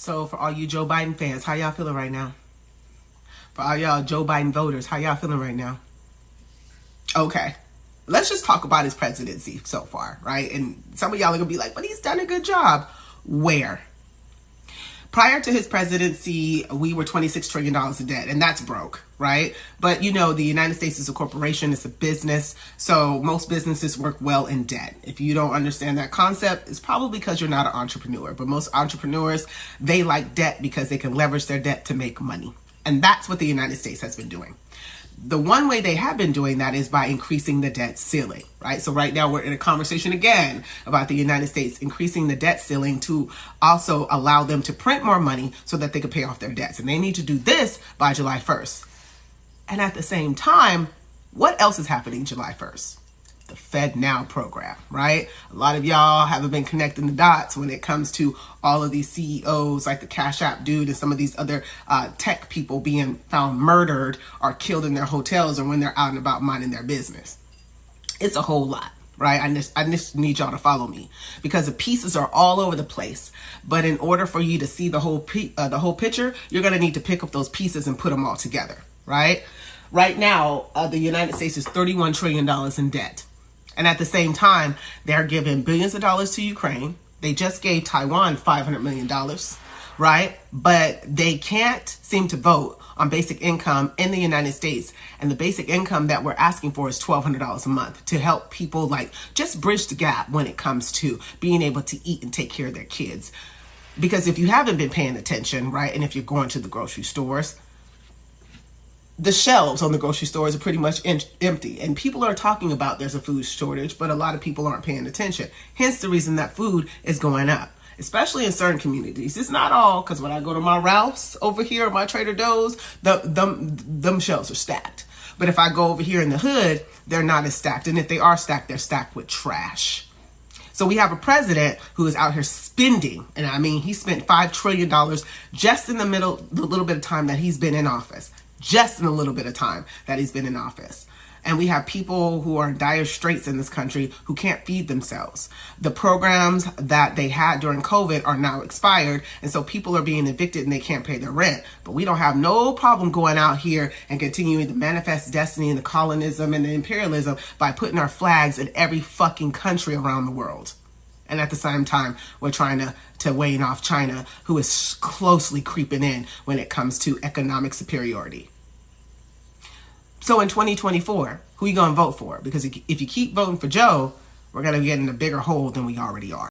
So for all you Joe Biden fans, how y'all feeling right now? For all y'all Joe Biden voters, how y'all feeling right now? Okay. Let's just talk about his presidency so far, right? And some of y'all are gonna be like, but he's done a good job. Where? Prior to his presidency, we were $26 trillion in debt, and that's broke, right? But you know, the United States is a corporation, it's a business, so most businesses work well in debt. If you don't understand that concept, it's probably because you're not an entrepreneur. But most entrepreneurs, they like debt because they can leverage their debt to make money. And that's what the United States has been doing the one way they have been doing that is by increasing the debt ceiling, right? So right now we're in a conversation again about the United States increasing the debt ceiling to also allow them to print more money so that they can pay off their debts. And they need to do this by July 1st. And at the same time, what else is happening July 1st? The FedNow program, right? A lot of y'all haven't been connecting the dots when it comes to all of these CEOs like the Cash App dude and some of these other uh, tech people being found murdered or killed in their hotels or when they're out and about minding their business. It's a whole lot right? I just, I just need y'all to follow me because the pieces are all over the place. But in order for you to see the whole uh, the whole picture, you're gonna need to pick up those pieces and put them all together, right? Right now, uh, the United States is 31 trillion dollars in debt. And at the same time, they're giving billions of dollars to Ukraine. They just gave Taiwan $500 million, right? But they can't seem to vote on basic income in the United States. And the basic income that we're asking for is $1,200 a month to help people like just bridge the gap when it comes to being able to eat and take care of their kids. Because if you haven't been paying attention, right, and if you're going to the grocery stores, the shelves on the grocery stores are pretty much empty and people are talking about there's a food shortage but a lot of people aren't paying attention. Hence the reason that food is going up especially in certain communities. It's not all because when i go to my ralph's over here or my trader joe's the them them shelves are stacked. But if i go over here in the hood they're not as stacked and if they are stacked they're stacked with trash. So we have a president who is out here spending, and I mean, he spent $5 trillion just in the middle, the little bit of time that he's been in office just in a little bit of time that he's been in office. And we have people who are in dire straits in this country who can't feed themselves. The programs that they had during COVID are now expired. And so people are being evicted and they can't pay their rent. But we don't have no problem going out here and continuing to manifest destiny and the colonism and the imperialism by putting our flags in every fucking country around the world. And at the same time, we're trying to, to wane off China, who is closely creeping in when it comes to economic superiority. So in 2024, who are you going to vote for? Because if you keep voting for Joe, we're going to get in a bigger hole than we already are.